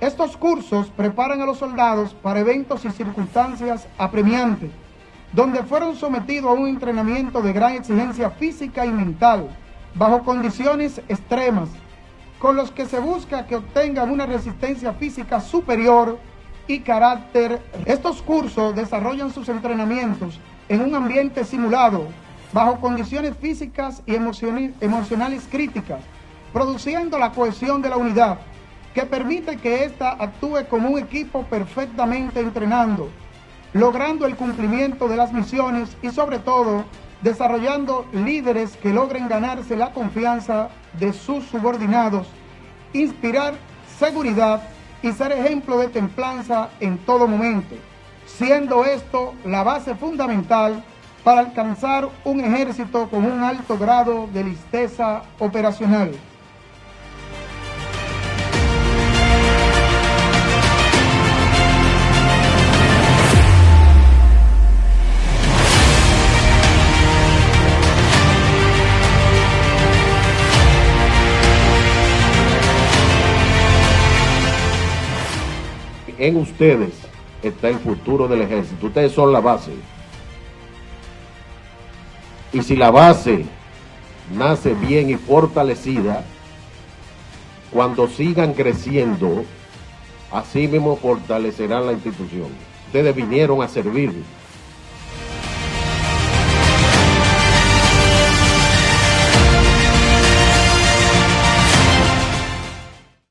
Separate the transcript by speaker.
Speaker 1: Estos cursos preparan a los soldados para eventos y circunstancias apremiantes, donde fueron sometidos a un entrenamiento de gran exigencia física y mental, bajo condiciones extremas, con los que se busca que obtengan una resistencia física superior y carácter. Estos cursos desarrollan sus entrenamientos en un ambiente simulado, bajo condiciones físicas y emocionales críticas, produciendo la cohesión de la unidad, que permite que ésta actúe como un equipo perfectamente entrenando, logrando el cumplimiento de las misiones y sobre todo desarrollando líderes que logren ganarse la confianza de sus subordinados, inspirar seguridad y ser ejemplo de templanza en todo momento, siendo esto la base fundamental para alcanzar un ejército con un alto grado de listeza operacional.
Speaker 2: En ustedes está el futuro del ejército. Ustedes son la base. Y si la base nace bien y fortalecida, cuando sigan creciendo, así mismo fortalecerán la institución. Ustedes vinieron a servir